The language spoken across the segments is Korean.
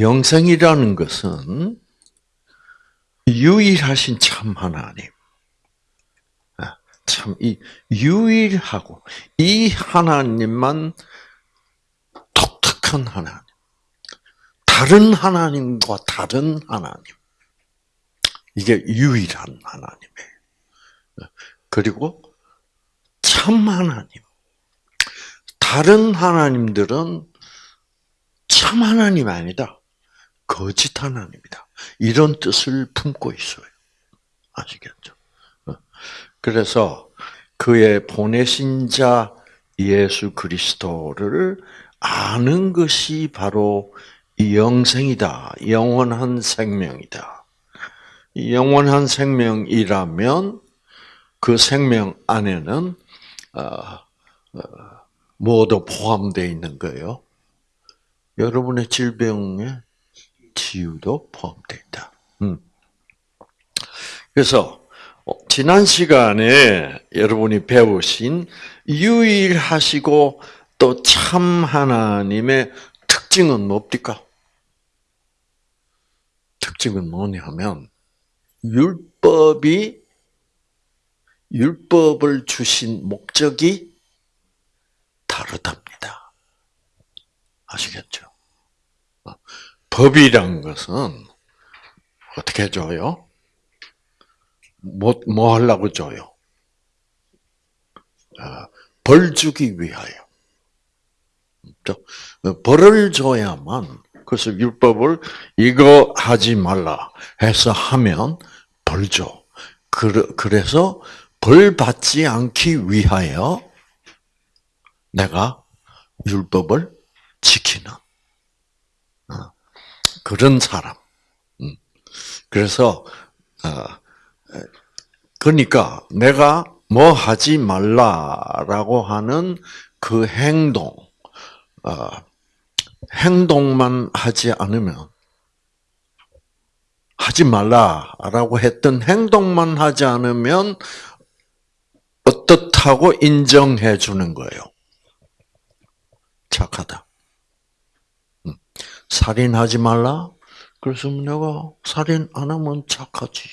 영생이라는 것은 유일하신 참 하나님. 아, 참, 이 유일하고, 이 하나님만 독특한 하나님. 다른 하나님과 다른 하나님. 이게 유일한 하나님이에요. 그리고 참 하나님. 다른 하나님들은 참 하나님이 아니다. 거짓 하나님이다. 이런 뜻을 품고 있어요. 아시겠죠? 그래서 그의 보내신 자 예수 그리스도를 아는 것이 바로 영생이다. 영원한 생명이다. 영원한 생명이라면 그 생명 안에는 어, 어, 모두 포함되어 있는 거예요. 여러분의 질병에 치유도 포함되어 있다. 음. 그래서 어, 지난 시간에 여러분이 배우신 유일하시고 또 참 하나님의 특징은 뭡니까? 특징은 뭐냐면 율법이 율법을 주신 목적이 다르답니다. 아시겠죠? 어, 법이란 것은 어떻게 줘요? 뭐, 뭐 하려고 줘요? 아, 벌 주기 위하여. 벌을 줘야만, 그래서 율법을 이거 하지 말라 해서 하면 벌 줘. 그래서 벌 받지 않기 위하여 내가 율법을 지키는 어, 그런 사람. 음. 그래서 어, 그러니까 내가 뭐 하지 말라라고 하는 그 행동, 어, 행동만 하지 않으면 하지 말라라고 했던 행동만 하지 않으면 어떻다고 인정해 주는 거예요. 착하다. 음. 살인하지 말라? 그래서 내가 살인 안 하면 착하지.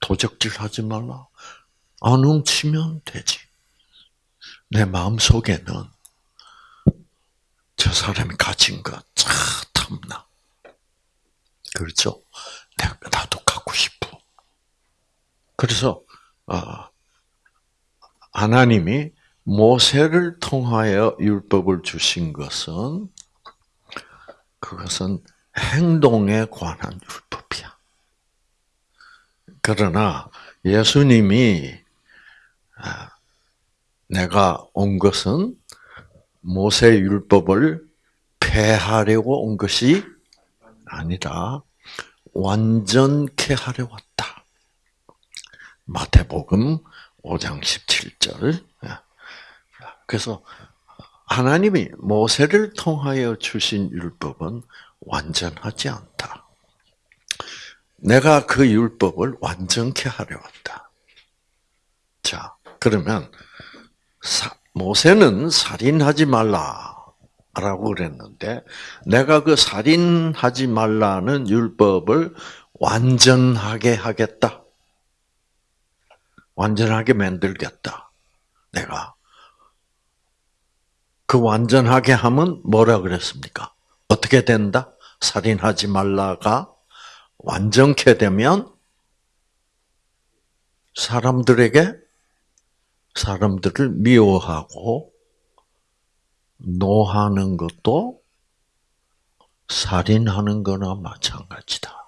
도적질 하지 말라. 안 훔치면 되지. 내 마음 속에는 저 사람이 가진 거 탐나. 그렇죠? 내가 나도 갖고 싶어. 그래서 아, 하나님이 모세를 통하여 율법을 주신 것은 그것은 행동에 관한 율법이야. 그러나 예수님이 아, 내가 온 것은 모세 율법을 폐하려고 온 것이 아니라 완전케 하려 왔다. 마태복음 5장 17절. 그래서 하나님이 모세를 통하여 주신 율법은 완전하지 않다. 내가 그 율법을 완전케 하려 왔다. 자, 그러면 모세는 살인하지 말라. 라고 그랬는데, 내가 그 살인하지 말라는 율법을 완전하게 하겠다. 완전하게 만들겠다. 내가. 그 완전하게 하면 뭐라 그랬습니까? 어떻게 된다? 살인하지 말라가 완전케 되면 사람들에게 사람들을 미워하고 노하는 것도 살인하는 거나 마찬가지다.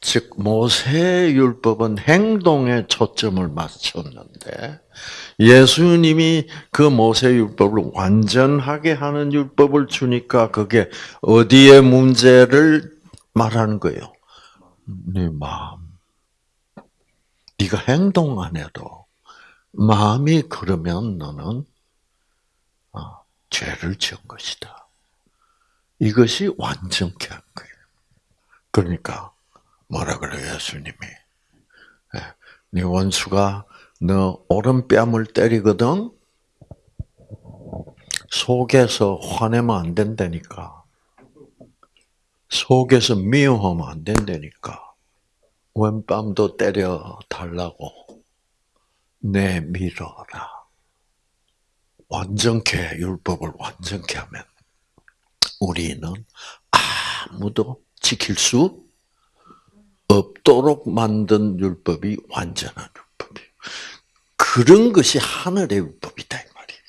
즉 모세 율법은 행동에 초점을 맞췄는데 예수님이 그 모세 율법을 완전하게 하는 율법을 주니까 그게 어디에 문제를 말하는 거예요? 네 마음. 네가 행동 안 해도 마음이 그러면 너는 어, 죄를 지은 것이다. 이것이 완전케 한 거예요. 그러니까 뭐라 그래요, 예수님이? 예, 네 원수가 너 오른뺨을 때리거든? 속에서 화내면 안 된다니까. 속에서 미워하면 안 된다니까. 왼뺨도 때려 달라고 내밀어라. 완전케 율법을 완전케 하면 우리는 아무도 지킬 수 없도록 만든 율법이 완전한 율법이에요. 그런 것이 하늘의 율법이다 이 말이에요.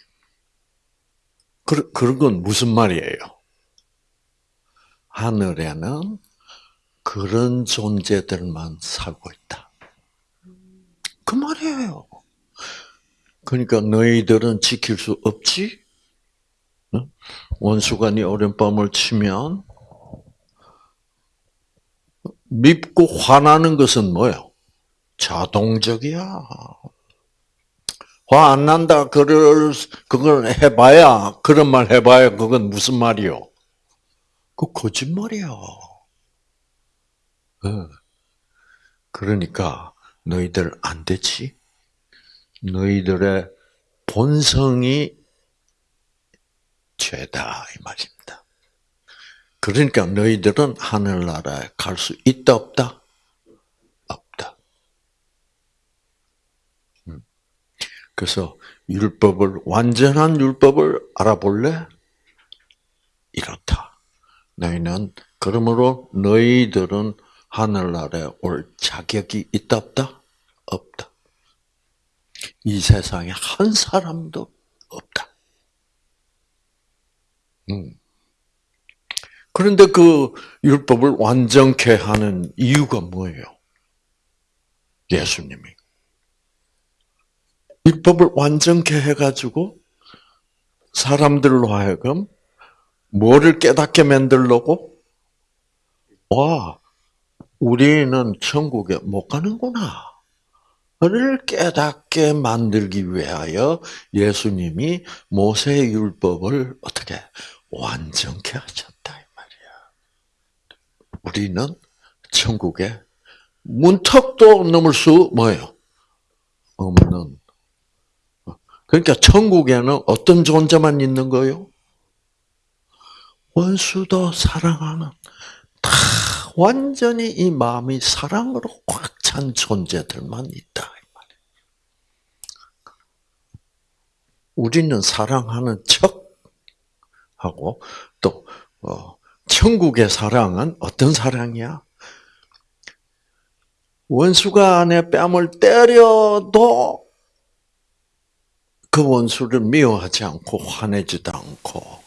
그, 그런 건 무슨 말이에요? 하늘에는 그런 존재들만 살고 있다. 그 말이에요. 그러니까 너희들은 지킬 수 없지? 원수가 네 오른밤을 치면 밉고 화나는 것은 뭐예요? 자동적이야. 화 안 난다. 그걸 그걸 해봐야 그런 말 해봐야 그건 무슨 말이요? 그 거짓말이야. 그러니까 너희들 안 되지. 너희들의 본성이 죄다 이 말입니다. 그러니까 너희들은 하늘나라에 갈 수 있다 없다? 없다. 음. 그래서 율법을 완전한 율법을 알아볼래? 이렇다. 너희는 그러므로 너희들은 하늘나라에 올 자격이 있다 없다? 없다. 이 세상에 한 사람도 없다. 음. 그런데 그 율법을 완전케 하는 이유가 뭐예요? 예수님이. 율법을 완전케 해가지고 사람들로 하여금 뭐를 깨닫게 만들려고? 와, 우리는 천국에 못 가는구나. 를 깨닫게 만들기 위하여 예수님이 모세의 율법을 어떻게 완전케 하셨다. 우리는 천국에 문턱도 넘을 수 뭐예요? 없는. 그러니까 천국에는 어떤 존재만 있는 거요? 원수도 사랑하는 다 완전히 이 마음이 사랑으로 꽉 찬 존재들만 있다. 우리는 사랑하는 척 하고 또 어, 천국의 사랑은 어떤 사랑이야? 원수가 내 뺨을 때려도 그 원수를 미워하지 않고 화내지도 않고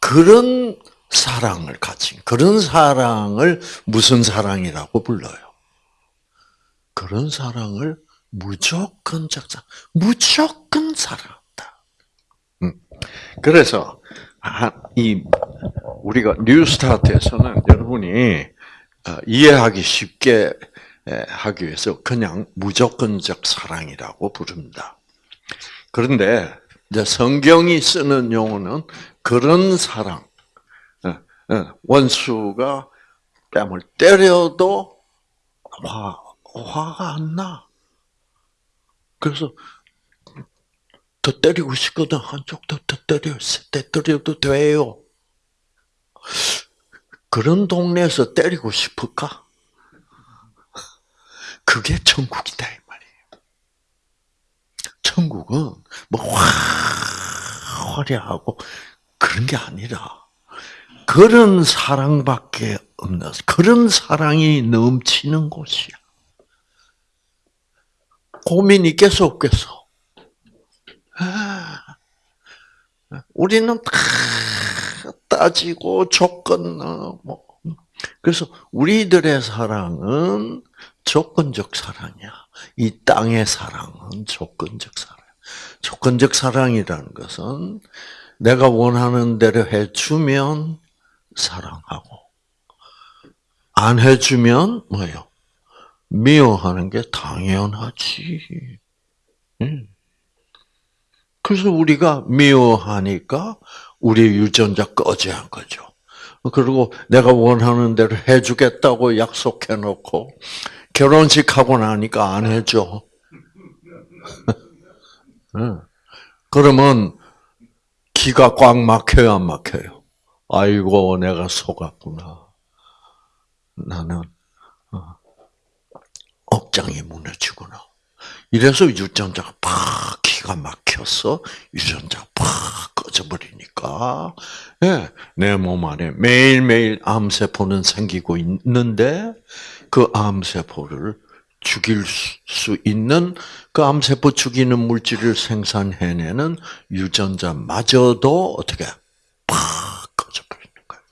그런 사랑을 가진 그런 사랑을 무슨 사랑이라고 불러요? 그런 사랑을 무조건 적자, 무조건 사랑한다. 음. 그래서 이 우리가 뉴스타트에서는 여러분이 어, 이해하기 쉽게 하기 위해서 그냥 무조건적 사랑이라고 부릅니다. 그런데 이제 성경이 쓰는 용어는 그런 사랑, 어, 원수가 뺨을 때려도 화, 화가 안 나. 그래서 더 때리고 싶거든. 한쪽도 더 때려. 때 때려도 돼요. 그런 동네에서 때리고 싶을까? 그게 천국이다 이 말이에요. 천국은 뭐 화, 화려하고 그런 게 아니라 그런 사랑밖에 없는 그런 사랑이 넘치는 곳이야. 고민 있겠어 없겠어? 아, 우리는 다 따지고 조건 어, 뭐 그래서 우리들의 사랑은 조건적 사랑이야. 이 땅의 사랑은 조건적 사랑. 조건적 사랑이라는 것은 내가 원하는 대로 해주면 사랑하고 안 해주면 뭐요? 미워하는 게 당연하지. 그래서 우리가 미워하니까 우리 유전자 꺼져한 거죠. 그리고 내가 원하는 대로 해주겠다고 약속해놓고 결혼식 하고 나니까 안 해줘. 그러면 기가 꽉 막혀요, 안 막혀요? 아이고, 내가 속았구나. 나는 어, 억장이 무너지구나. 이래서 유전자가 팍 기가 막혀서 유전자가 팍 꺼져버리니까 예, 내몸 안에 매일매일 암세포는 생기고 있는데 그 암세포를 죽일 수 있는 그 암세포 죽이는 물질을 생산해내는 유전자마저도 어떻게 팍 꺼져버리는 거예요.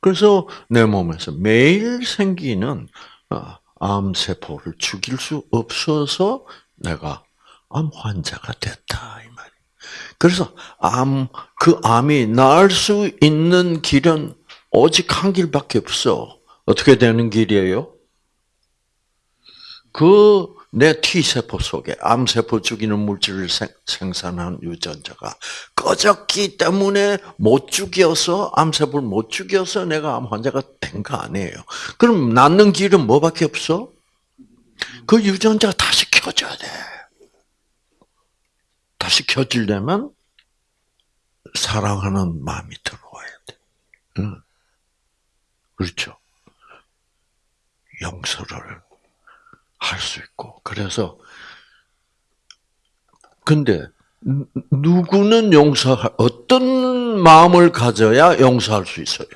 그래서 내 몸에서 매일 생기는 어, 암세포를 죽일 수 없어서 내가 암 환자가 됐다 이 말이에요. 그래서 암 그 암이 나을 수 있는 길은 오직 한 길밖에 없어. 어떻게 되는 길이에요? 그 내 T세포 속에 암세포 죽이는 물질을 생산한 유전자가 꺼졌기 때문에 못 죽여서 암세포를 못 죽여서 내가 암 환자가 된 거 아니에요. 그럼 낫는 길은 뭐밖에 없어? 그 유전자가 다시 켜져야 돼. 다시 켜지려면 사랑하는 마음이 들어와야 돼. 응. 그렇죠. 용서를 할 수 있고 그래서 근데 누구는 용서 어떤 마음을 가져야 용서할 수 있어요?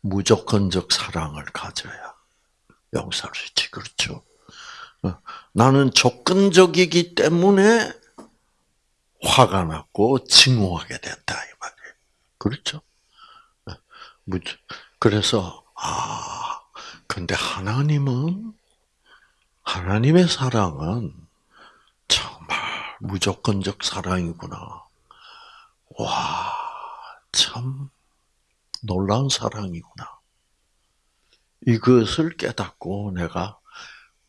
무조건적 사랑을 가져야 용서할 수 있지 그렇죠? 어, 나는 조건적이기 때문에 화가 났고 증오하게 됐다 이 말이에요. 그렇죠? 어, 그래서 아 근데 하나님은 하나님의 사랑은 정말 무조건적 사랑이구나. 와, 참 놀라운 사랑이구나. 이것을 깨닫고 내가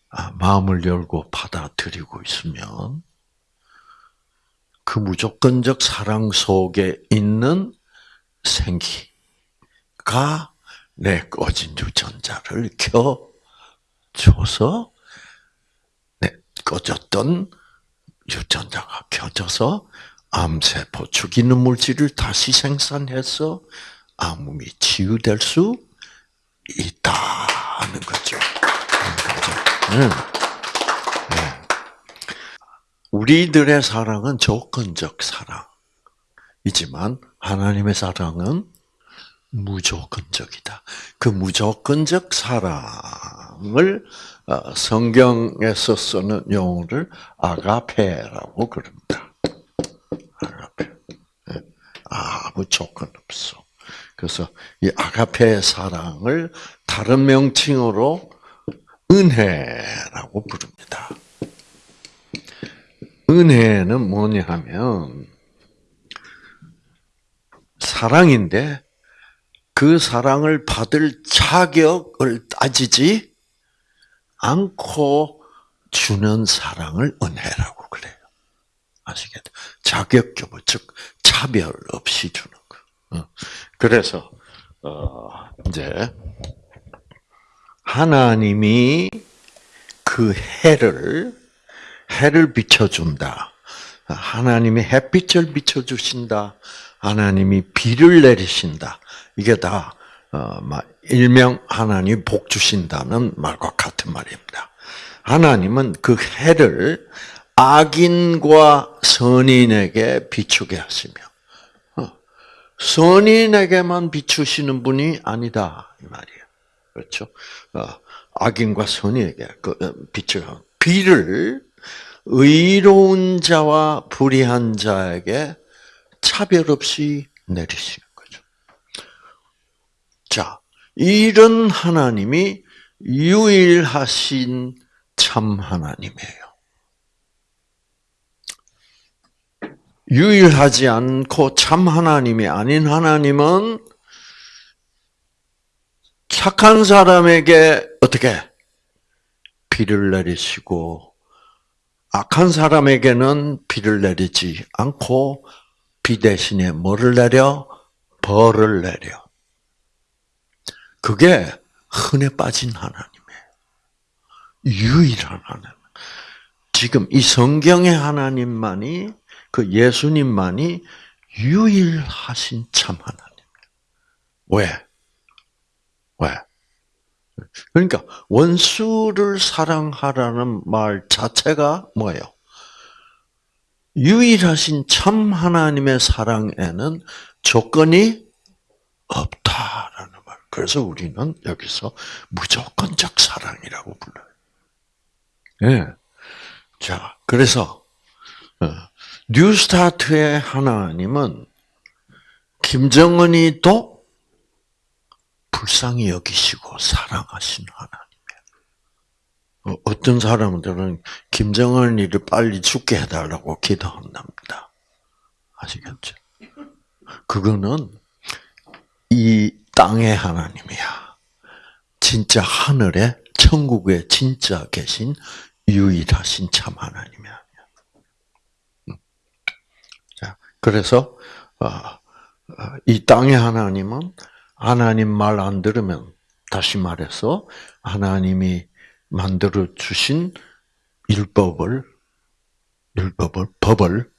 아, 마음을 열고 받아들이고 있으면 그 무조건적 사랑 속에 있는 생기가 내 꺼진 유전자를 켜 줘서 내 꺼졌던 유전자가 켜져서 암세포 죽이는 물질을 다시 생산해서 암이 치유될 수 있다는 거죠. 네. 네. 우리들의 사랑은 조건적 사랑이지만 하나님의 사랑은 무조건적이다. 그 무조건적 사랑을 어, 성경에서 쓰는 용어를 아가페라고 그럽니다. 아가페. 예. 아무 조건 없어. 그래서 이 아가페의 사랑을 다른 명칭으로 은혜라고 부릅니다. 은혜는 뭐냐 하면 사랑인데 그 사랑을 받을 자격을 따지지 않고 주는 사랑을 은혜라고 그래요. 아시겠죠? 자격 교부, 즉 차별 없이 주는 거. 어. 그래서 어, 이제 하나님이 그 해를 해를 비춰준다. 하나님이 햇빛을 비춰주신다. 하나님이 비를 내리신다. 이게 다 어, 일명 하나님 복 주신다는 말과 같은 말입니다. 하나님은 그 해를 악인과 선인에게 비추게 하시며 어, 선인에게만 비추시는 분이 아니다 이 말이에요. 그렇죠? 어, 악인과 선인에게 그 비추 비를 의로운 자와 불의한 자에게 차별 없이. 자, 이런 하나님이 유일하신 참 하나님이에요. 유일하지 않고 참 하나님이 아닌 하나님은 착한 사람에게 어떻게 비를 내리시고 악한 사람에게는 비를 내리지 않고 비 대신에 뭐를 내려? 벌을 내려. 그게 흔해 빠진 하나님이에요. 유일한 하나님. 지금 이 성경의 하나님만이 그 예수님만이 유일하신 참 하나님. 왜? 왜? 그러니까 원수를 사랑하라는 말 자체가 뭐예요? 유일하신 참 하나님의 사랑에는 조건이 없다라는 말. 그래서 우리는 여기서 무조건적 사랑이라고 불러요. 예. 자, 그래서 어, 뉴스타트의 하나님은 김정은이 또 불쌍히 여기시고 사랑하신 하나님이에요. 어, 어떤 사람들은 김정은이를 빨리 죽게 해달라고 기도한답니다. 아시겠죠? 그거는 이 땅의 하나님이야. 진짜 하늘에 천국에 진짜 계신 유일하신 참 하나님이야. 음. 자, 그래서 어, 이 땅의 하나님은 하나님 말 안 들으면 다시 말해서 하나님이 만들어 주신 율법을 율법을 법을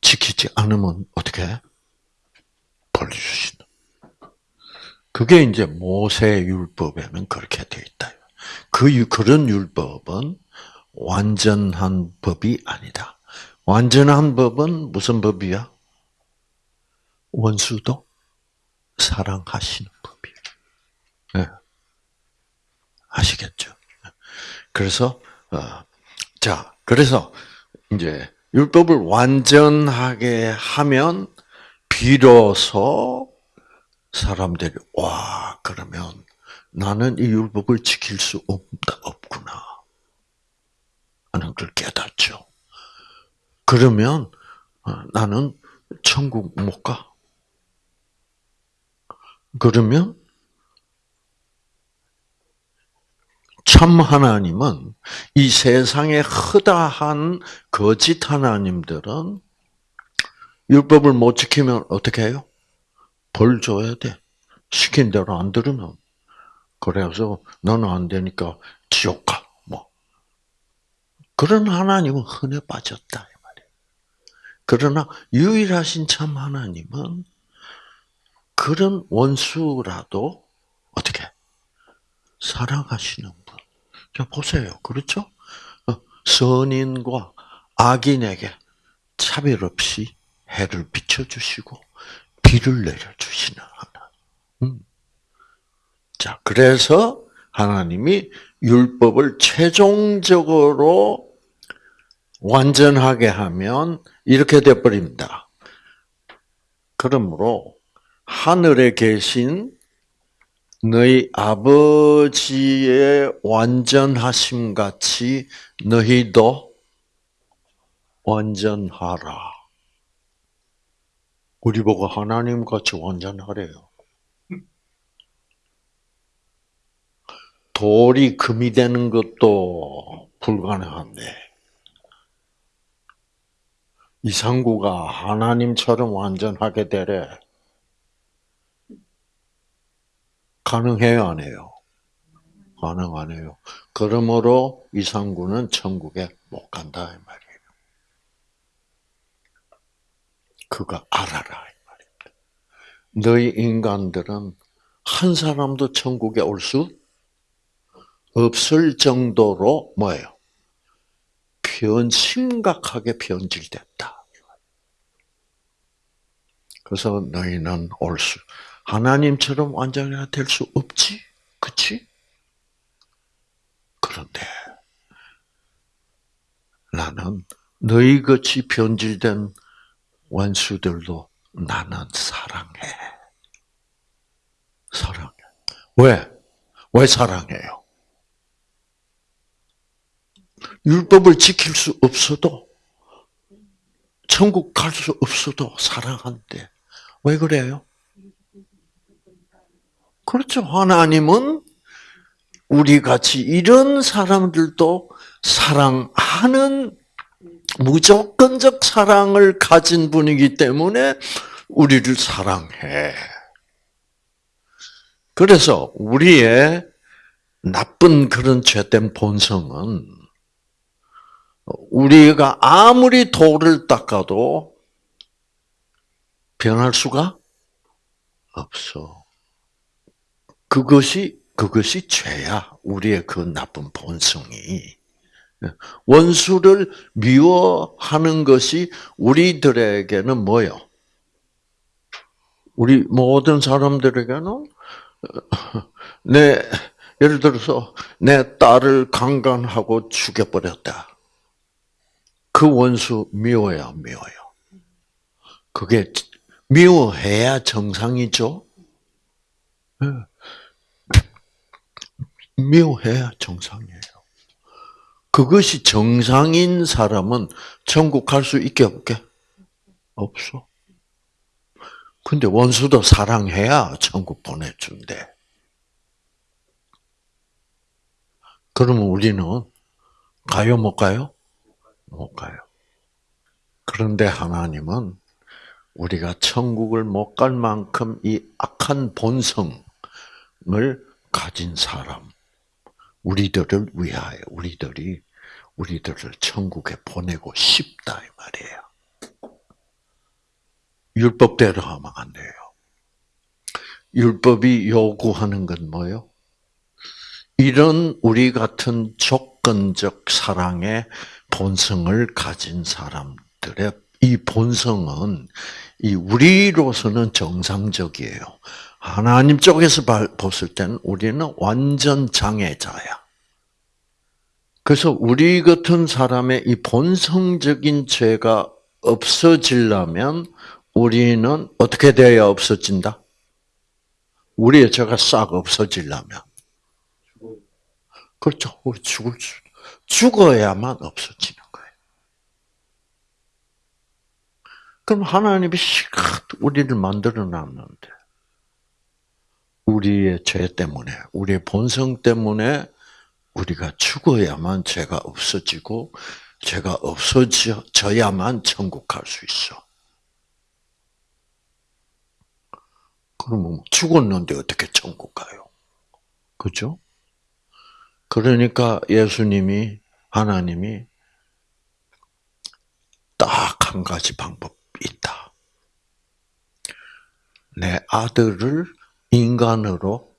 지키지 않으면 어떻게 벌 주신다. 그게 이제 모세 율법에는 그렇게 되어 있다. 그 그런 율법은 완전한 법이 아니다. 완전한 법은 무슨 법이야? 원수도 사랑하시는 법이에요. 네. 아시겠죠? 그래서 어, 자 그래서 이제 율법을 완전하게 하면 비로소 사람들이 와 그러면 나는 이 율법을 지킬 수 없다 없구나 하는 걸 깨닫죠. 그러면 어, 나는 천국 못 가. 그러면 참 하나님은 이 세상에 허다한 거짓 하나님들은 율법을 못 지키면 어떻게 해요? 벌 줘야 돼. 시킨 대로 안 들으면. 그래서 너는 안 되니까 지옥 가. 뭐. 그런 하나님은 흔해 빠졌다. 이 말이에요. 그러나 유일하신 참 하나님은 그런 원수라도 어떻게 사랑하시는 분. 자 보세요, 그렇죠? 어, 선인과 악인에게 차별 없이 해를 비춰주시고 비를 내려주시는 하나님. 음. 자, 그래서 하나님이 율법을 최종적으로 완전하게 하면 이렇게 돼버립니다. 그러므로 하늘에 계신 너희 아버지의 완전하심 같이 너희도 완전하라. 우리 보고 하나님 같이 완전하래요. 돌이 금이 되는 것도 불가능한데 이상구가 하나님처럼 완전하게 되래. 가능해요, 안 해요? 가능 안 해요. 그러므로 이상구는 천국에 못 간다 이 말이에요. 그거 알아라 이 말입니다. 너희 인간들은 한 사람도 천국에 올 수 없을 정도로 뭐예요? 변 심각하게 변질됐다. 그래서 너희는 올 수 하나님처럼 완전히 될 수 없지. 그치? 그런데 나는 너희 같이 변질된 원수들도 나는 사랑해. 사랑해. 왜? 왜 사랑해요? 율법을 지킬 수 없어도, 천국 갈 수 없어도 사랑한대. 왜 그래요? 그렇죠. 하나님은 우리 같이 이런 사람들도 사랑하는 무조건적 사랑을 가진 분이기 때문에 우리를 사랑해. 그래서 우리의 나쁜 그런 죄된 본성은 우리가 아무리 돌을 닦아도 변할 수가 없어. 그것이 그것이 죄야. 우리의 그 나쁜 본성이. 원수를 미워하는 것이 우리들에게는 뭐요? 우리 모든 사람들에게는 내 예를 들어서 내 딸을 강간하고 죽여버렸다. 그 원수 미워야 미워요. 그게 미워해야 정상이죠. 예. 미워해야 정상이에요. 그것이 정상인 사람은 천국 갈 수 있게 없게? 없어. 근데 원수도 사랑해야 천국 보내준대. 그러면 우리는 가요, 못 가요? 못 가요. 그런데 하나님은 우리가 천국을 못 갈 만큼 이 악한 본성을 가진 사람, 우리들을 위하여, 우리들이 우리들을 천국에 보내고 싶다 이 말이에요. 율법대로 하면 안 돼요. 율법이 요구하는 건 뭐요? 이런 우리 같은 조건적 사랑의 본성을 가진 사람들의 이 본성은 이 우리로서는 정상적이에요. 하나님 쪽에서 봤을 때는 우리는 완전 장애자야. 그래서 우리 같은 사람의 이 본성적인 죄가 없어지려면 우리는 어떻게 돼야 없어진다? 우리의 죄가 싹 없어지려면. 그렇죠. 죽을 수, 죽어야만 없어지는 거예요. 그럼 하나님이 시각 우리를 만들어 놨는데, 우리의 죄 때문에, 우리의 본성 때문에 우리가 죽어야만 죄가 없어지고, 죄가 없어져야만 천국 갈 수 있어. 그러면 죽었는데 어떻게 천국 가요? 그죠? 그러니까 예수님이, 하나님이 딱 한 가지 방법 있다. 내 아들을 인간으로,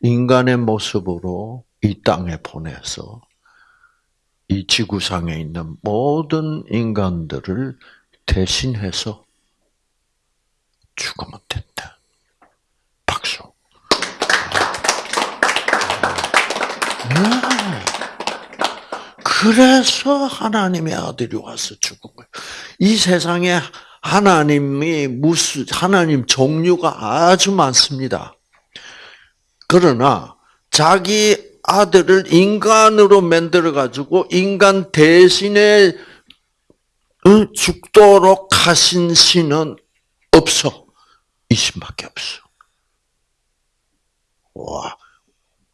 인간의 모습으로 이 땅에 보내서 이 지구상에 있는 모든 인간들을 대신해서 죽으면 된다. 박수. 네. 그래서 하나님의 아들이 와서 죽은 거예요. 이 세상에 하나님이 무슨 하나님 종류가 아주 많습니다. 그러나 자기 아들을 인간으로 만들어 가지고 인간 대신에 죽도록 하신 신은 없어. 이 신밖에 없어. 와,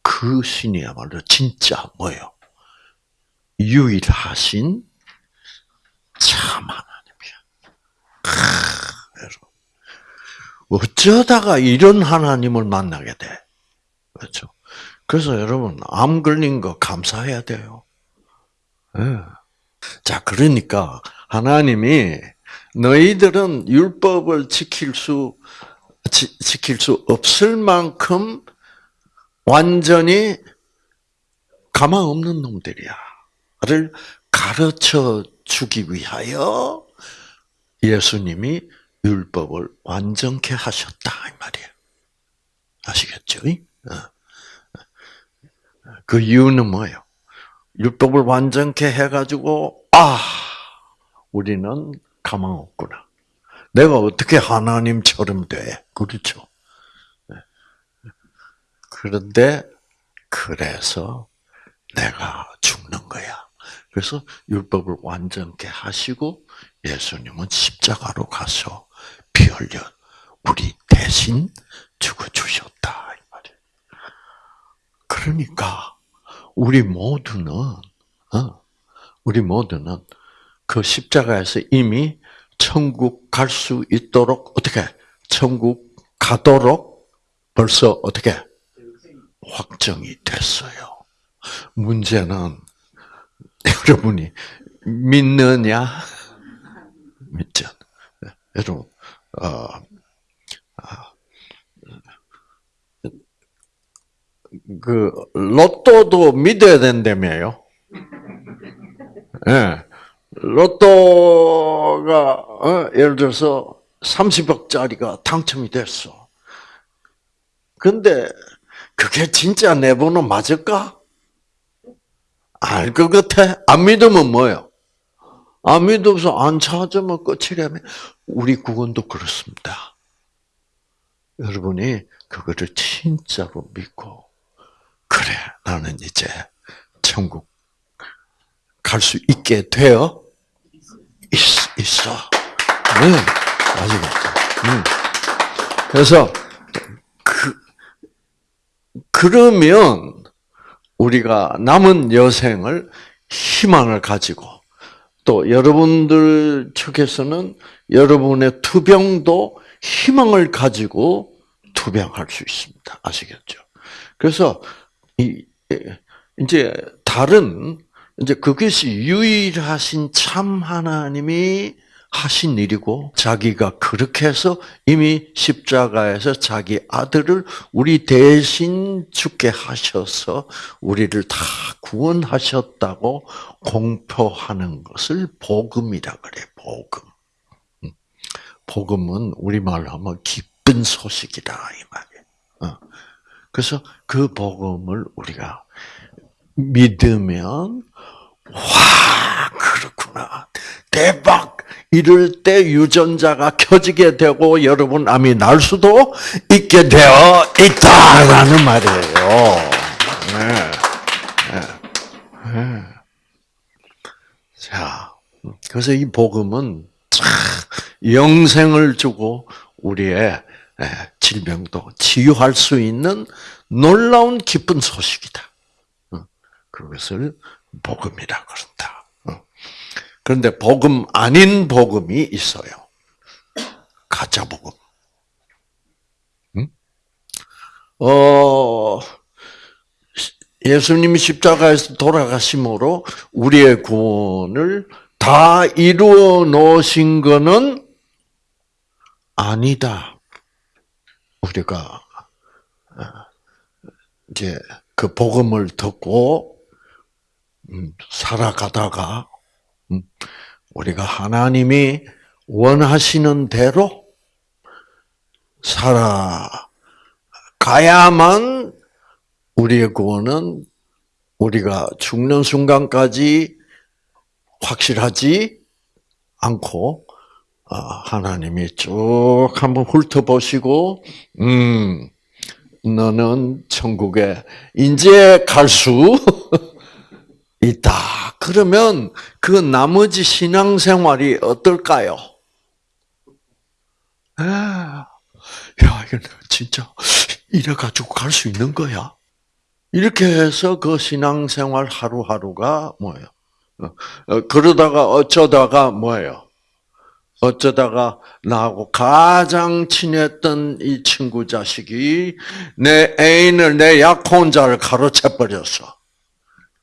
그 신이야말로 진짜 뭐예요? 유일하신 참 하나님이야. 어쩌다가 이런 하나님을 만나게 돼? 그렇죠? 그래서 여러분 암 걸린 거 감사해야 돼요. 네. 자, 그러니까 하나님이 너희들은 율법을 지킬 수 지, 지킬 수 없을 만큼 완전히 가망 없는 놈들이야를 가르쳐 주기 위하여 예수님이 율법을 완전케 하셨다 이 말이에요. 아시겠죠? 어. 그 이유는 뭐예요? 율법을 완전케 해가지고 아 우리는 가망 없구나. 내가 어떻게 하나님처럼 돼? 그렇죠? 그런데 그래서 내가 죽는 거야. 그래서 율법을 완전케 하시고 예수님은 십자가로 가서 피 흘려 우리 대신 죽어 주셨다 이 말이에요. 그러니까 우리 모두는 어, 우리 모두는 그 십자가에서 이미 천국 갈 수 있도록 어떻게 천국 가도록 벌써 어떻게 확정이 됐어요. 문제는 여러분이 믿느냐, 믿지 않 여러분, 어, 어, 그 로또도 믿어야 된다며요. 예. 로또가 어, 예를 들어서 30억짜리가 당첨이 됐어. 근데 그게 진짜 내 번호 맞을까? 알 것 같아. 안 믿으면 뭐요? 안 믿어서 안 찾으면 끝이라면 우리 구원도 그렇습니다. 여러분이 그거를 진짜로 믿고 그래 나는 이제 천국 갈 수 있게 되어 있, 있어. 네, 아시겠죠? 음. 그래서 그 그러면 우리가 남은 여생을 희망을 가지고 또 여러분들 측에서는 여러분의 투병도 희망을 가지고 투병할 수 있습니다. 아시겠죠? 그래서 이 이제 다른 이제 그것이 유일하신 참 하나님이 하신 일이고 자기가 그렇게 해서 이미 십자가에서 자기 아들을 우리 대신 죽게 하셔서 우리를 다 구원하셨다고 공표하는 것을 복음이라 그래. 복음. 음. 복음은 우리말로 하면 기쁜 소식이다 이 말이에요. 어. 그래서 그 복음을 우리가 믿으면 와 그렇구나 대박 이럴 때 유전자가 켜지게 되고 여러분 암이 날 수도 있게 되어 있다라는 말이에요. 네. 네. 네. 자, 그래서 이 복음은 참 영생을 주고 우리의 질병도 치유할 수 있는 놀라운 기쁜 소식이다. 그것을 복음이라 그런다. 그런데 복음 아닌 복음이 있어요. 가짜 복음. 어, 예수님이 십자가에서 돌아가심으로 우리의 구원을 다 이루어 놓으신 것은 아니다. 우리가 어, 이제 그 복음을 듣고 음, 살아가다가 음, 우리가 하나님이 원하시는 대로 살아가야만 우리의 구원은 우리가 죽는 순간까지 확실하지 않고 아, 하나님이 쭉 한번 훑어보시고 음 너는 천국에 이제 갈 수 있다. 그러면 그 나머지 신앙생활이 어떨까요? 야, 이거 진짜 이래 가지고 갈 수 있는 거야? 이렇게 해서 그 신앙생활 하루하루가 뭐예요? 어, 어, 그러다가 어쩌다가 뭐예요? 어쩌다가 나하고 가장 친했던 이 친구 자식이 내 애인을 내 약혼자를 가로채 버렸어.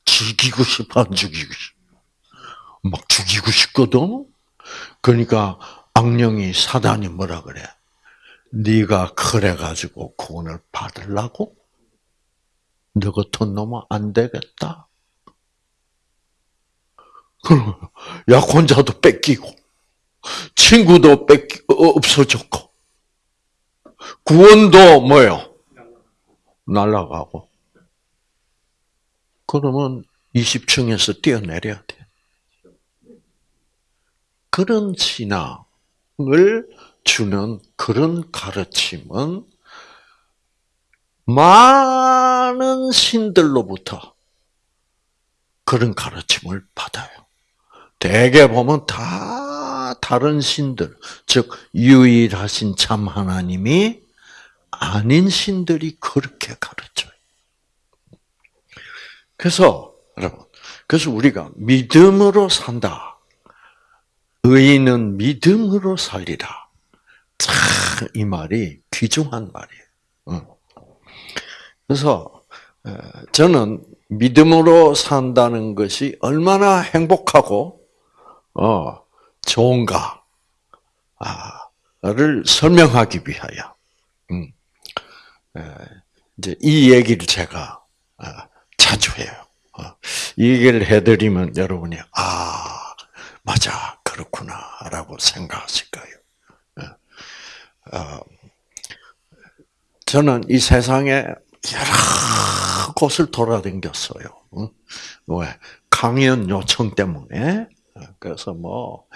죽이고 싶어, 안 죽이고 싶어. 막 죽이고 싶거든? 그러니까 악령이 사단이 뭐라 그래? 네가 그래가지고 구원을 받으려고? 너 같은 놈은 안 되겠다. 약혼자도 뺏기고, 친구도 뺏기, 어, 없어졌고, 구원도 뭐요? 날라가고. 그러면 20층에서 뛰어내려야 돼. 그런 신앙을 주는 그런 가르침은 많은 신들로부터 그런 가르침을 받아요. 대개 보면 다 다른 신들, 즉 유일하신 참 하나님이 아닌 신들이 그렇게 가르쳐요. 그래서 여러분, 그래서 우리가 믿음으로 산다. 의인은 믿음으로 살리라. 참 이 말이 귀중한 말이에요. 그래서 저는 믿음으로 산다는 것이 얼마나 행복하고 어, 좋은가를 설명하기 위하여. 음. 이제 이 얘기를 제가 어, 자주 해요. 어, 이 얘기를 해드리면 여러분이 아 맞아 그렇구나라고 생각하실 거예요. 어, 저는 이 세상에 여러 곳을 돌아다녔어요. 왜 강연 요청 때문에 그래서 뭐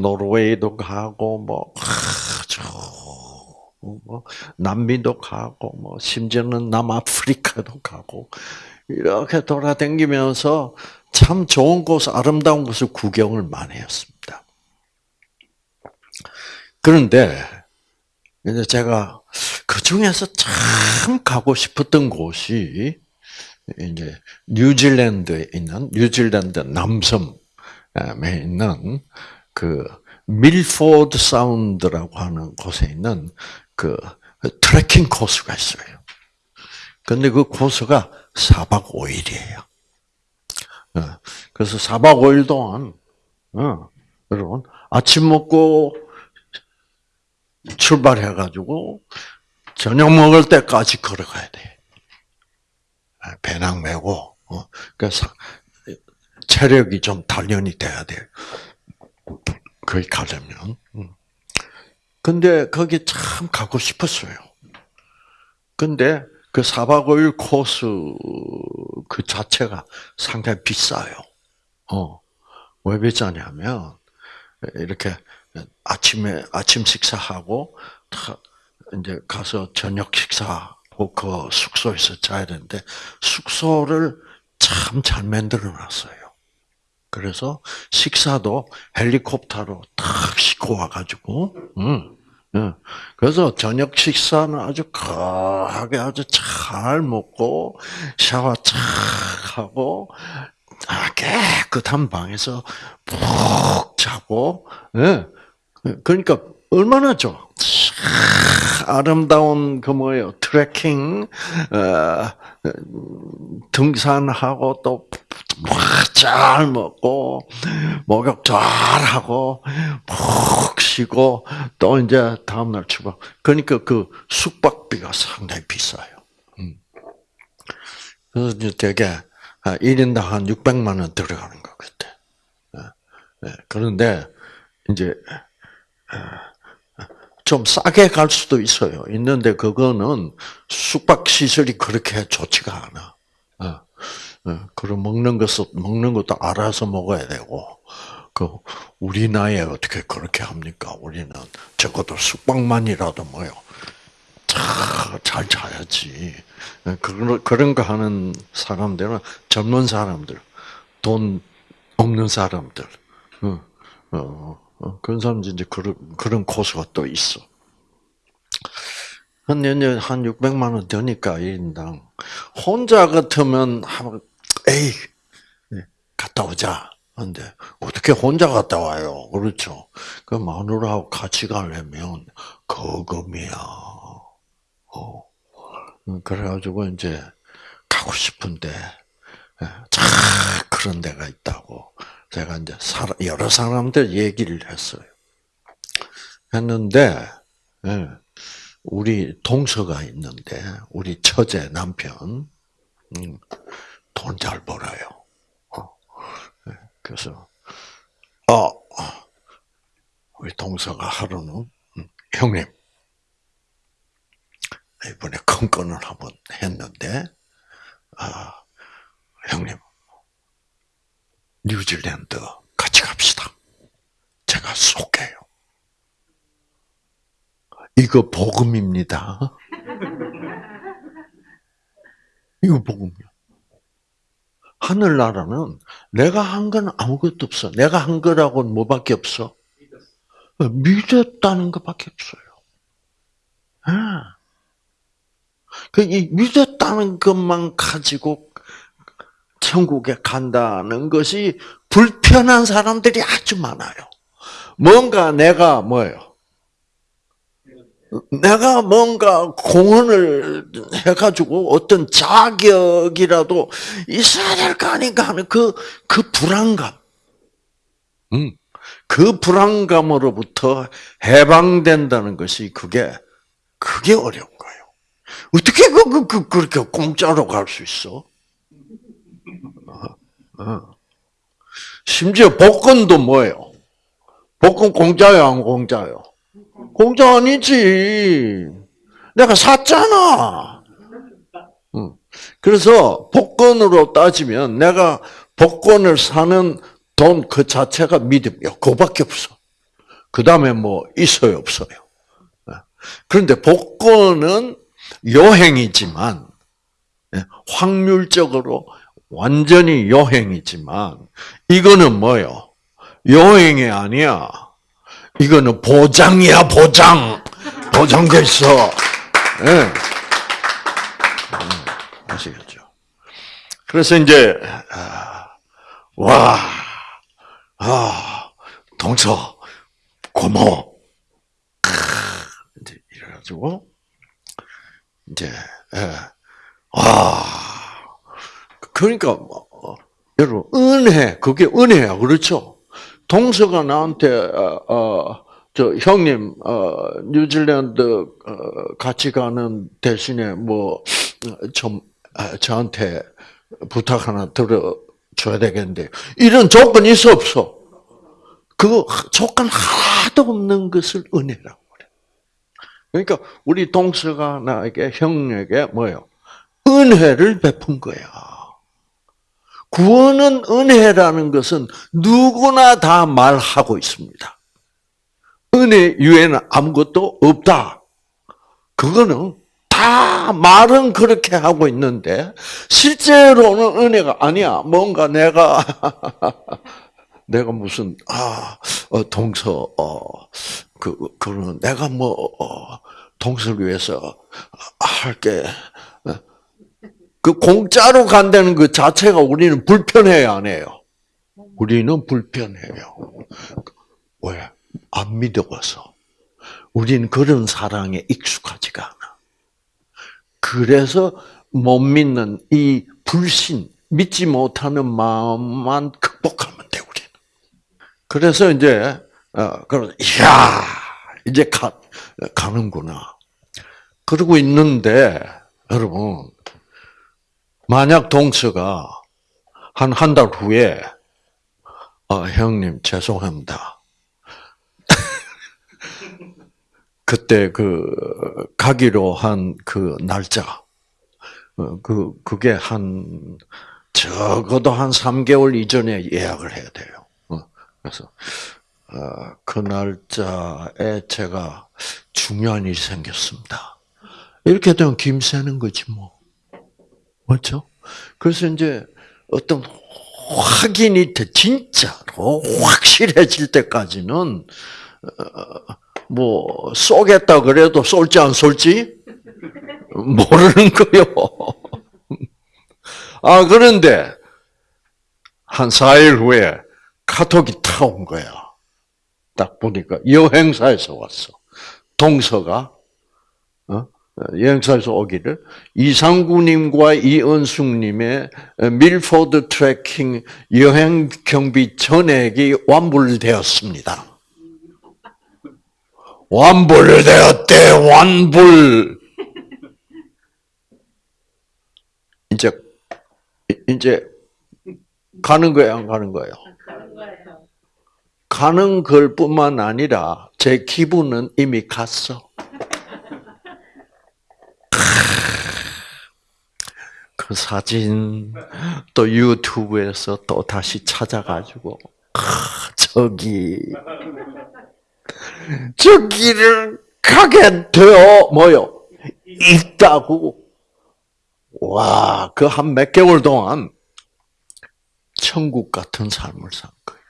노르웨이도 가고 뭐, 뭐 남미도 가고 뭐 심지어는 남아프리카도 가고 이렇게 돌아다니면서 참 좋은 곳, 아름다운 곳을 구경을 많이 했습니다. 그런데 이제 제가 그 중에서 참 가고 싶었던 곳이 이제 뉴질랜드에 있는 뉴질랜드 남섬에 있는 그 밀포드 사운드라고 하는 곳에 있는 그 트레킹 코스가 있어요. 근데 그 코스가 4박 5일이에요. 어, 그래서 4박 5일 동안, 어, 여러분, 아침 먹고 출발해가지고, 저녁 먹을 때까지 걸어가야 돼. 아, 배낭 메고, 어, 그래서 체력이 좀 단련이 돼야 돼. 거기 가려면. 음. 근데 거기 참 가고 싶었어요. 근데 그 4박 5일 코스 그 자체가 상당히 비싸요. 어. 왜 비싸냐면, 이렇게 아침에, 아침 식사하고, 이제 가서 저녁 식사하고 그 숙소에서 자야 되는데, 숙소를 참 잘 만들어 놨어요. 그래서 식사도 헬리콥터로 탁 싣고 와가지고, 음, 예. 그래서 저녁 식사는 아주 거하게 아주 잘 먹고 샤워 착 하고 아, 깨끗한 방에서 푹 자고 예. 그러니까 얼마나 좋아. 아름다운 그 뭐예요 트레킹 어, 등산하고 또 잘 먹고 목욕 잘 하고 푹 쉬고 또 이제 다음 날 출발. 그러니까 그 숙박비가 상당히 비싸요. 음. 그래서 되게 1인당 한 600만 원 들어가는 거 그때. 예, 예. 그런데 이제 좀 싸게 갈 수도 있어요. 있는데 그거는 숙박 시설이 그렇게 좋지가 않아. 예, 그럼 먹는 것도 먹는 것도 알아서 먹어야 되고 그 우리 나이에 어떻게 그렇게 합니까? 우리는 적어도 숙박만이라도 뭐요. 잘 자야지. 예, 그런 그런 거 하는 사람들은 젊은 사람들, 돈 없는 사람들, 어, 어, 어 그런 사람들 이제 그런 그런 코스가 또 있어. 근데 이제 한 600만 원 되니까 1인당 혼자 같으면 에이, 네, 갔다 오자. 근데 어떻게 혼자 갔다 와요? 그렇죠. 그 마누라하고 같이 가려면 거금이야. 어. 그래가지고 이제 가고 싶은데 자 예, 그런 데가 있다고 제가 이제 여러 사람들 얘기를 했어요. 했는데 예, 우리 동서가 있는데 우리 처제 남편 음, 돈잘 벌어요. 어. 네, 그래서 어 우리 동서가 하루는 음, 형님 이번에 큰 건을 한번 했는데 아 형님 뉴질랜드 같이 갑시다. 제가 쏠게요. 이거 복음입니다. 이거 복음이야. 하늘나라는 내가 한 건 아무것도 없어. 내가 한 거라고는 뭐밖에 없어? 믿었다는 것밖에 없어요. 그 믿었다는 것만 가지고 천국에 간다는 것이 불편한 사람들이 아주 많아요. 뭔가 내가 뭐예요? 내가 뭔가 공헌을 해가지고 어떤 자격이라도 있어야 될 거 아닌가 하는 그, 그 불안감. 음, 그 불안감으로부터 해방된다는 것이 그게, 그게 어려운 거예요. 어떻게 그, 그, 그, 그렇게 공짜로 갈 수 있어? 심지어 복권도 뭐예요? 복권 공짜요, 안 공짜요? 공짜 아니지. 내가 샀잖아. 그래서 복권으로 따지면 내가 복권을 사는 돈 그 자체가 믿음이요. 그밖에 없어. 그 다음에 뭐 있어요, 없어요. 네. 그런데 복권은 여행이지만 네, 확률적으로 완전히 여행이지만 이거는 뭐요? 여행이 아니야. 이거는 보장이야, 보장. 보장돼 있어. 네. 아시겠죠? 그래서 이제 아, 와, 아, 동서 고모, 이래가지고 이제 와, 그러니까 뭐, 여러분 은혜 그게 은혜야 그렇죠? 동서가 나한테 어, 어, 저 형님 어, 뉴질랜드 어, 같이 가는 대신에 뭐좀 아, 저한테 부탁 하나 들어줘야 되겠는데 이런 조건이 있어 없어? 그 조건 하나도 없는 것을 은혜라고 그래. 그러니까 우리 동서가 나에게 형에게 뭐요? 은혜를 베푼 거야. 구원은 은혜라는 것은 누구나 다 말하고 있습니다. 은혜 유에는 아무것도 없다. 그거는 다 말은 그렇게 하고 있는데 실제로는 은혜가 아니야. 뭔가 내가 내가 무슨 아 어, 동서 어그 그는 내가 뭐 어, 동서를 위해서 할게 어? 그 공짜로 간다는 그 자체가 우리는 불편해요, 안 해요? 우리는 불편해요. 왜? 안 믿어서. 우리는 그런 사랑에 익숙하지가 않아. 그래서 못 믿는 이 불신, 믿지 못하는 마음만 극복하면 돼, 우리는. 그래서 이제, 어, 그러 이야, 이제 가, 가는구나. 그러고 있는데, 여러분, 만약 동서가 한 한 달 후에, 어, 형님, 죄송합니다. 그때 그 가기로 한 그 날짜 어, 그 그게 한 적어도 한 3개월 이전에 예약을 해야 돼요. 어, 그래서 어, 그 날짜에 제가 중요한 일이 생겼습니다. 이렇게 되면 김 새는 거지 뭐. 맞죠? 그래서 이제 어떤 확인이 돼, 진짜로 확실해질 때까지는 뭐 쏘겠다 그래도 쏠지 안 쏠지 모르는 거요. 아 그런데 한 4일 후에 카톡이 딱 온 거야. 딱 보니까 여행사에서 왔어. 동서가 어? 여행사에서 오기를 이상구님과 이은숙님의 밀포드 트레킹 여행 경비 전액이 완불되었습니다. 완불되었대, 완불. 이제, 이제, 가는 거예요, 안 가는 거예요? 가는 걸 뿐만 아니라, 제 기분은 이미 갔어. 그 사진, 또 유튜브에서 또 다시 찾아가지고, 저기, 저 길을 가게 되어 뭐요? 있다고. 와, 그 한 몇 개월 동안 천국 같은 삶을 산 거예요.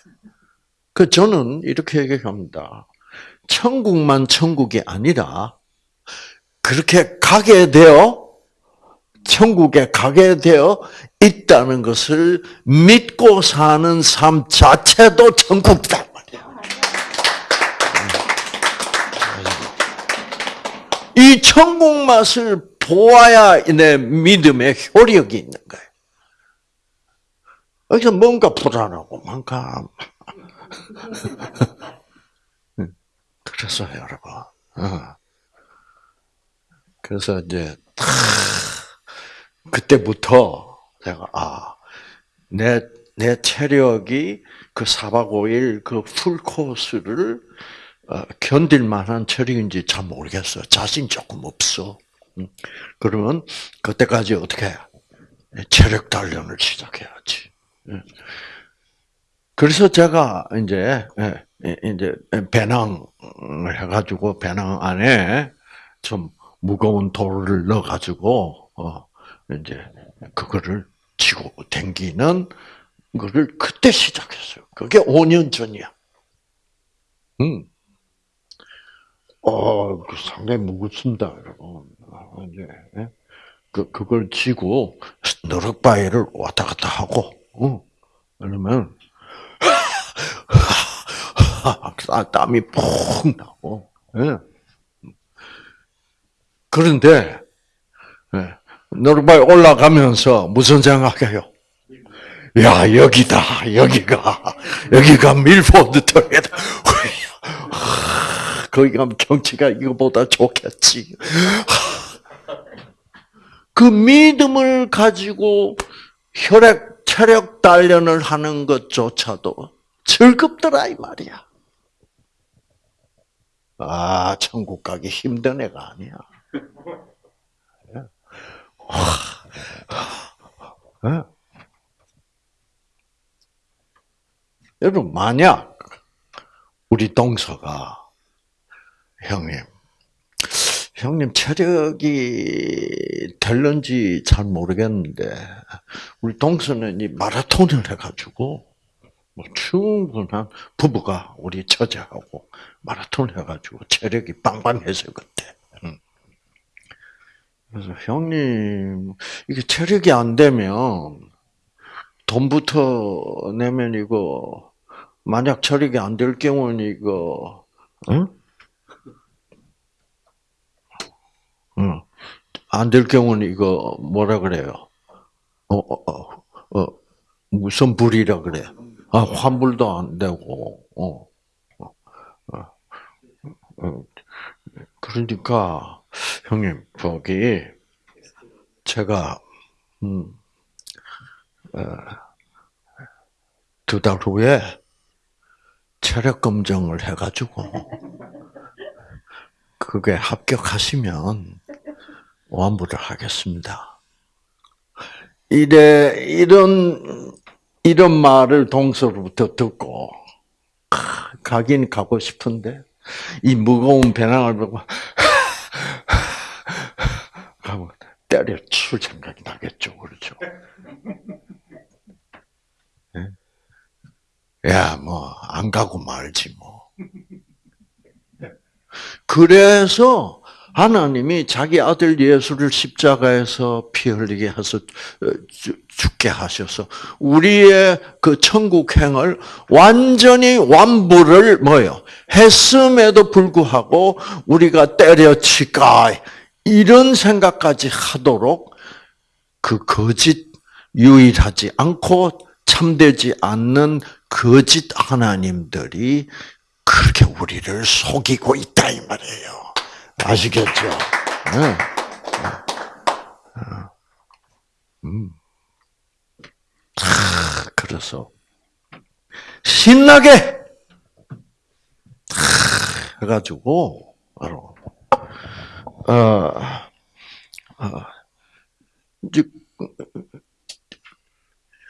그 저는 이렇게 얘기합니다. 천국만 천국이 아니라 그렇게 가게 되어 천국에 가게 되어 있다는 것을 믿고 사는 삶 자체도 천국이다. 이 천국 맛을 보아야 내 믿음의 효력이 있는 거예요. 여기서 뭔가 불안하고 뭔가 그래서 여러분 어. 그래서 이제 그때부터 제가 아, 내, 내 체력이 그 4박 5일 그 풀코스를 어, 견딜 만한 체력인지 잘 모르겠어. 자신 조금 없어. 음. 그러면 그때까지 어떻게 해? 체력 단련을 시작해야지. 예. 그래서 제가 이제 예, 이제 배낭을 해가지고 배낭 안에 좀 무거운 돌을 넣어가지고 어 이제 그거를 치고 댕기는 거를 그때 시작했어요. 그게 5년 전이야. 음. 어, 그 상당히 무겁습니다, 여러분. 아, 이제, 예? 그, 그걸 쥐고, 너럭바위를 왔다 갔다 하고, 어, 그러면, 땀이 푹 나고, 예? 그런데, 예, 너럭바위 올라가면서 무슨 생각해요? 야, 여기다, 여기가, 여기가 밀포드 터이다. 거기 가면 경치가 이거보다 좋겠지. 그 믿음을 가지고 혈액, 체력 단련을 하는 것조차도 즐겁더라, 이 말이야. 아, 천국 가기 힘든 애가 아니야. 네. 여러분, 만약 우리 동서가 형님. 형님 체력이 될런지 잘 모르겠는데 우리 동서는 이 마라톤을 해가지고 뭐 충분한 부부가 우리 처제하고 마라톤 해가지고 체력이 빵빵해서 그때. 그래서 형님 이게 체력이 안 되면 돈부터 내면 이거 만약 체력이 안 될 경우는 이거 응? 응. 안 될 경우는 이거 뭐라 그래요? 어, 어, 어, 어, 무슨 불이라 그래? 아, 환불도 안 되고, 어, 어, 어, 어. 그러니까, 형님, 거기, 제가, 음, 어, 두달 후에 체력 검정을 해가지고, 그게 합격하시면, 완부를 하겠습니다. 이래 이런 이런 말을 동서로부터 듣고 가긴 가고 싶은데 이 무거운 배낭을 보고 때려칠 생각이 나겠죠, 그렇죠? 예? 야, 뭐 안 가고 말지 뭐. 그래서 하나님이 자기 아들 예수를 십자가에서 피 흘리게 해서 어, 죽게 하셔서 우리의 그 천국행을 완전히 완부를 뭐요 했음에도 불구하고 우리가 때려치까 이런 생각까지 하도록 그 거짓 유일하지 않고 참되지 않는 거짓 하나님들이 그렇게 우리를 속이고 있다 이 말이에요. 아시겠죠? 네. 음. 아, 그래서 신나게 해가지고 바로 어, 어, 이제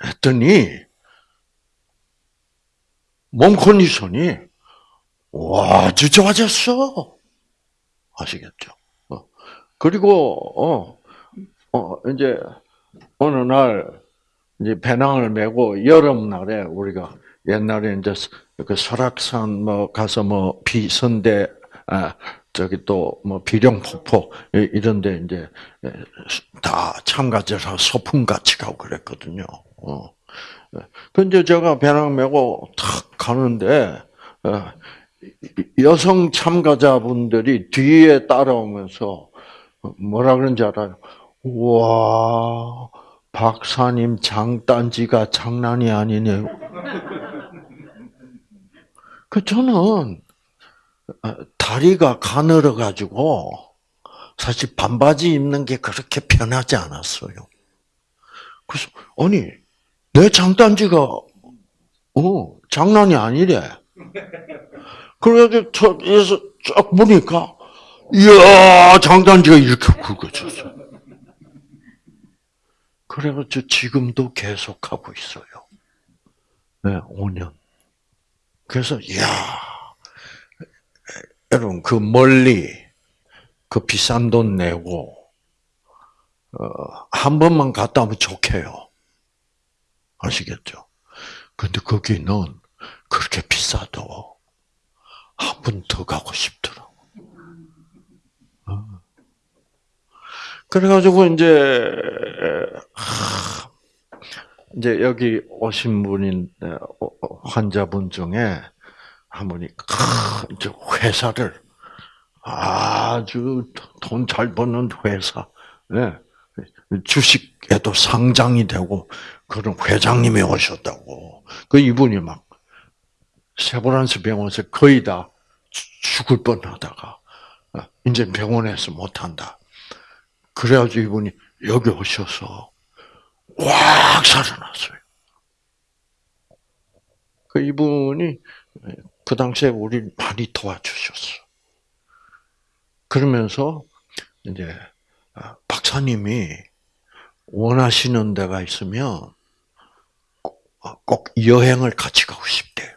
했더니 몸 컨디션이 와, 아주 좋아졌어. 아시겠죠? 어. 그리고 어, 어 이제 어느 날 이제 배낭을 메고 여름날에 우리가 옛날에 이제 그 설악산 뭐 가서 뭐 비선대 아 저기 또 뭐 비룡폭포 이런데 이제 다 참가자라 소풍 같이 가고 그랬거든요. 어. 근데 제가 배낭 메고 탁 가는데 어, 여성 참가자분들이 뒤에 따라오면서 뭐라 그런지 알아요? 와, 박사님 장단지가 장난이 아니네요. 그 저는 어, 다리가 가늘어 가지고 사실 반바지 입는 게 그렇게 편하지 않았어요. 그래서 아니 내 장단지가 어 장난이 아니래. 그래가지고 저에서 쫙 보니까 이야 장단지가 이렇게 굵어졌어. 그래가지고 지금도 계속 하고 있어요. 네, 5년. 그래서 이야 여러분 그 멀리 그 비싼 돈 내고 어, 한 번만 갔다 오면 좋게요. 아시겠죠? 근데 거기는 그렇게 비싸도 한 번 더 가고 싶더라고. 어. 그래가지고 이제 이제 여기 오신 분인 어, 어, 환자분 중에 한 분이 회사를 아주 돈 잘 버는 회사, 네. 주식에도 상장이 되고 그런 회장님이 오셨다고. 그 이분이 막 세브란스 병원에서 거의 다 죽을 뻔하다가 어, 이제 병원에서 못 한다. 그래가지고 이분이 여기 오셔서 확 살아났어요. 그 이분이 그 당시에 우리 많이 도와주셨어. 그러면서 이제 아, 박사님이 원하시는 데가 있으면 꼭 여행을 같이 가고 싶대요.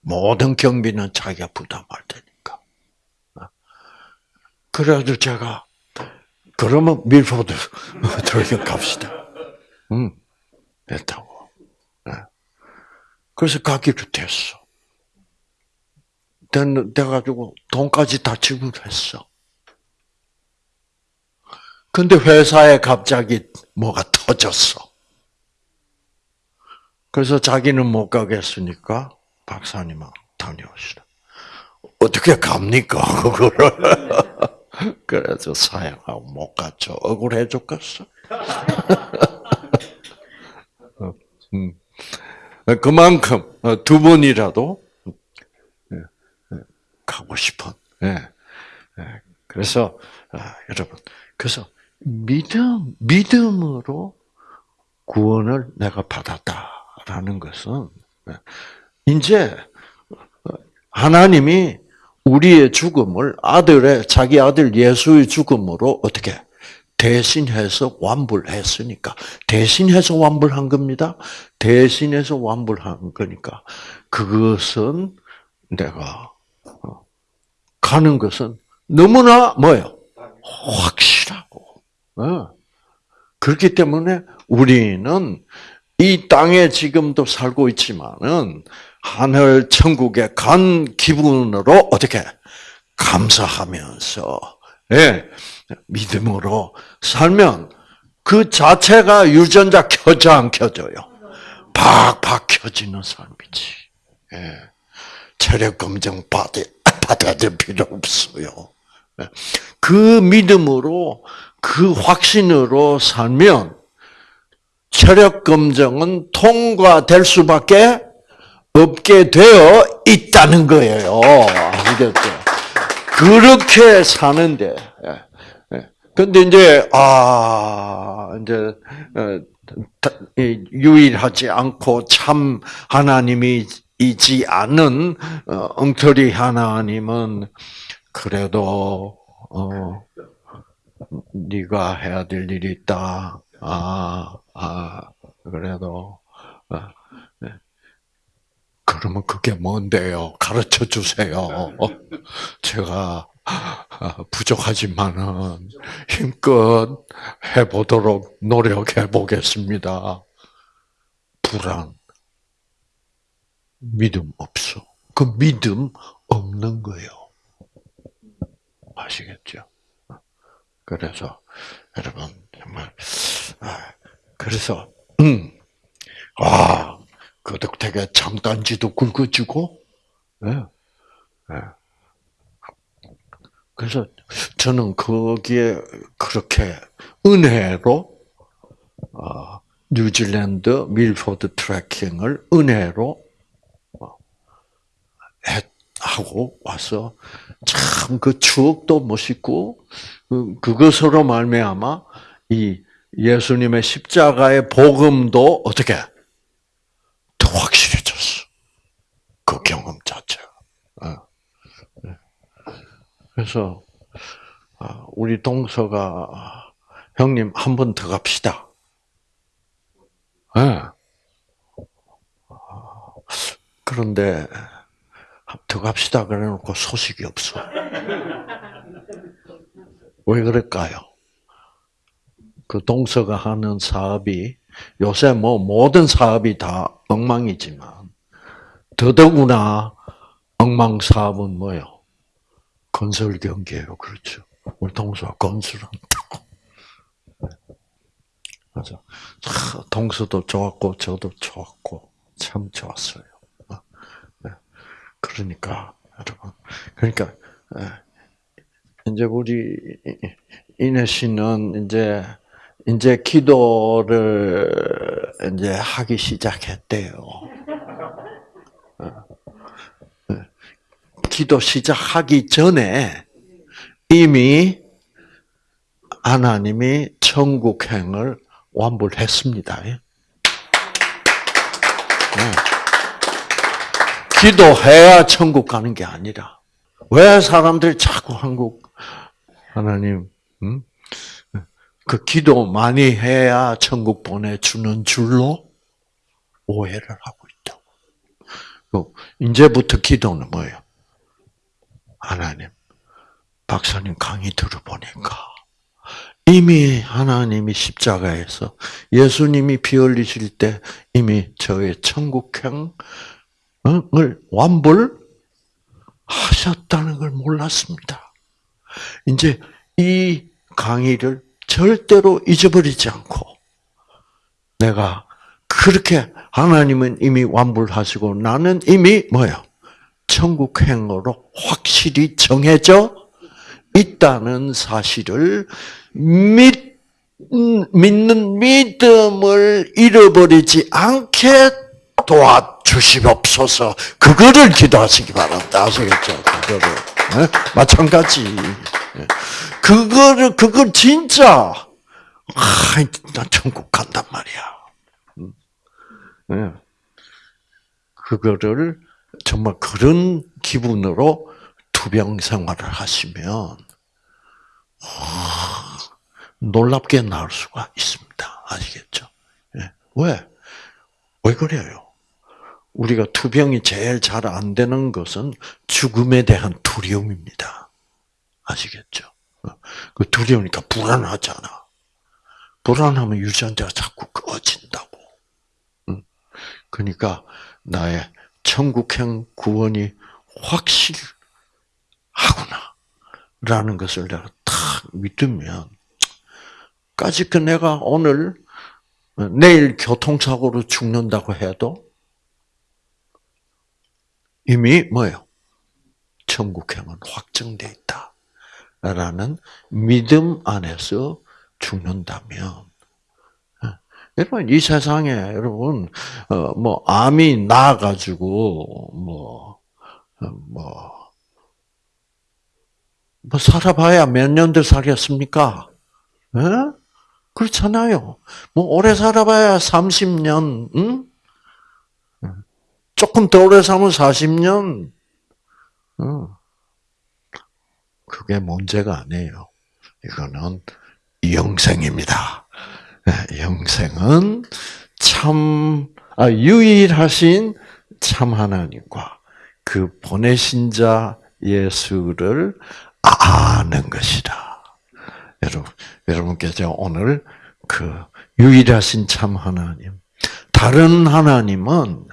모든 경비는 자기가 부담할 테니까. 아, 그래가지고 제가 그러면 밀포드 들어가 갑시다. 응, 됐다고. 네. 그래서 가기로 됐어. 돼가지고 돈까지 다 지불했어. 근데 회사에 갑자기 뭐가 터졌어. 그래서 자기는 못 가겠으니까 박사님하고 다녀오시라. 어떻게 갑니까, 그거를. 그래서 사양하고 못 갔죠. 억울해 죽겠어. 음. 그만큼 두 번이라도 가고 싶은. 예. 예. 그래서 아, 여러분, 그래서 믿음, 믿음으로 구원을 내가 받았다라는 것은 예. 이제 하나님이 우리의 죽음을 아들의 자기 아들 예수의 죽음으로 어떻게 대신해서 완불했으니까 대신해서 완불한 겁니다. 대신해서 완불한 거니까 그것은 내가 가는 것은 너무나 뭐요? 확실하고. 어. 그렇기 때문에 우리는 이 땅에 지금도 살고 있지만은 하늘 천국에 간 기분으로 어떻게 감사하면서 예, 믿음으로 살면 그 자체가 유전자 켜져 안 켜져요. 팍팍 켜지는 삶이지. 예. 체력 검정 받아 받아들 필요 없어요. 예. 그 믿음으로 그 확신으로 살면 체력 검정은 통과될 수밖에 없게 되어 있다는 거예요. 아시겠죠? 그렇게 사는데, 예. 근데 이제, 아, 이제, 어, 유일하지 않고 참 하나님이 이지 않은 어, 엉터리 하나님은 그래도 어 네가 해야 될 일이 있다. 아, 아 그래도 어, 네. 그러면 그게 뭔데요? 가르쳐 주세요. 제가 부족하지만은 힘껏 해보도록 노력해 보겠습니다. 불안. 믿음 없어. 그 믿음 없는 거예요. 아시겠죠? 그래서 여러분 정말 아, 그래서 음, 아 그덕되게 장단지도 굵어지고 예, 예. 그래서 저는 거기에 그렇게 은혜로 어, 뉴질랜드 밀포드 트래킹을 은혜로 하고 와서 참 그 추억도 멋있고 그, 그것으로 말미암아 이 예수님의 십자가의 복음도 어떻게 더 확실해졌어. 그 경험 자체가. 어. 네. 그래서 아, 우리 동서가 형님 한 번 더 갑시다. 네. 그런데 더 갑시다 그래놓고 소식이 없어. 왜 그럴까요? 그 동서가 하는 사업이 요새 뭐 모든 사업이 다 엉망이지만 더더구나 엉망 사업은 뭐요? 건설 경기예요, 그렇죠? 우리 동서가 건설한다고. 맞아. 동서도 좋았고 저도 좋았고 참 좋았어요. 네. 그러니까 여러분, 그러니까 이제 우리 이내 씨는 이제 이제 기도를 이제 하기 시작했대요. 어. 네. 기도 시작하기 전에 이미 하나님이 천국행을 완불했습니다. 기도해야 천국 가는 게 아니라 왜 사람들이 자꾸 한국 하나님 음? 그 기도 많이 해야 천국 보내주는 줄로 오해를 하고 있다고. 이제부터 기도는 뭐예요? 하나님, 박사님 강의 들어보니까 이미 하나님이 십자가에서 예수님이 피 흘리실 때 이미 저의 천국행 을 완불하셨다는 걸 몰랐습니다. 이제 이 강의를 절대로 잊어버리지 않고 내가 그렇게 하나님은 이미 완불하시고 나는 이미 뭐야? 천국 행으로 확실히 정해져 있다는 사실을 믿, 믿는 믿음을 잃어버리지 않게 도와 주시옵소서. 그거를 기도하시기 바랍니다. 아시겠죠? 그거를. 네? 마찬가지. 네. 그거를, 그걸 진짜, 아, 나 천국 간단 말이야. 네. 그거를 정말 그런 기분으로 투병 생활을 하시면, 아, 놀랍게 나을 수가 있습니다. 아시겠죠? 왜? 왜 그래요? 우리가 투병이 제일 잘 안 되는 것은 죽음에 대한 두려움입니다. 아시겠죠? 그 두려우니까 불안하잖아. 불안하면 유전자가 자꾸 꺼진다고. 그러니까 나의 천국행 구원이 확실하구나. 라는 것을 내가 탁 믿으면, 까짓 그 내가 오늘, 내일 교통사고로 죽는다고 해도, 이미 뭐예요? 천국행은 확정돼 있다. 라는 믿음 안에서 죽는다면, 예. 여러분, 이 세상에, 여러분, 어, 뭐, 암이 나가지고, 뭐, 어, 뭐, 뭐, 살아봐야 몇 년들 살겠습니까? 그렇잖아요. 뭐, 오래 살아봐야 30년, 응? 조금 더 오래 살면 40년. 어. 그게 문제가 아니에요. 이거는 영생입니다. 네, 영생은 참 아, 유일하신 참 하나님과 그 보내신 자 예수를 아는 것이다. 여러분, 여러분께서 오늘 그 유일하신 참 하나님, 다른 하나님은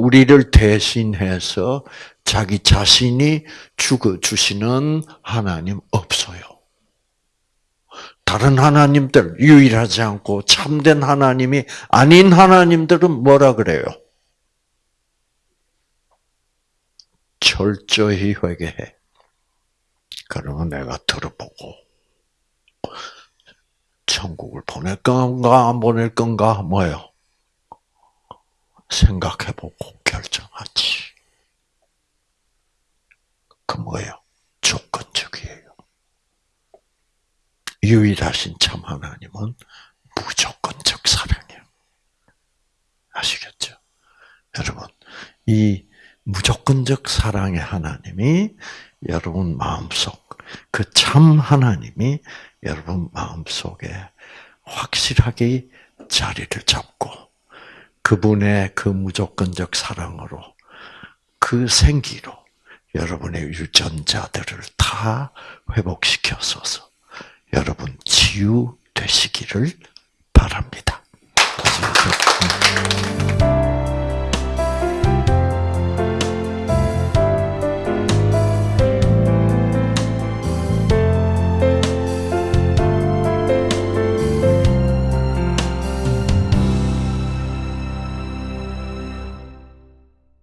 우리를 대신해서 자기 자신이 죽어 주시는 하나님 없어요. 다른 하나님들 유일하지 않고 참된 하나님이 아닌 하나님들은 뭐라 그래요? 철저히 회개해. 그러면 내가 들어보고 천국을 보낼 건가 안 보낼 건가 뭐요? 생각해보고 결정하지. 그 뭐예요? 조건적이에요. 유일하신 참 하나님은 무조건적 사랑이에요. 아시겠죠? 여러분, 이 무조건적 사랑의 하나님이 여러분 마음속, 그 참 하나님이 여러분 마음속에 확실하게 자리를 잡고 그분의 그 무조건적 사랑으로 그 생기로 여러분의 유전자들을 다 회복시켜서 여러분 치유되시기를 바랍니다.